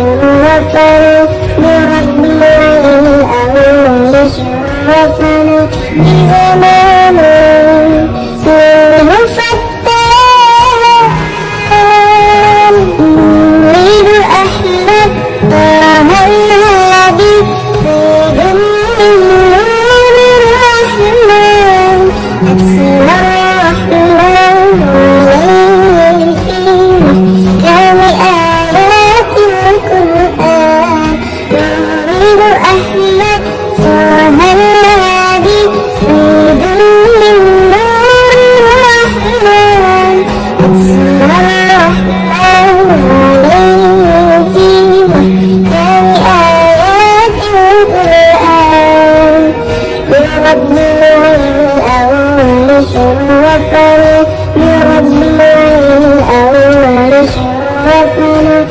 شرفنا برب العالمين شرفنا بزمان غفر لرب الأولش غفر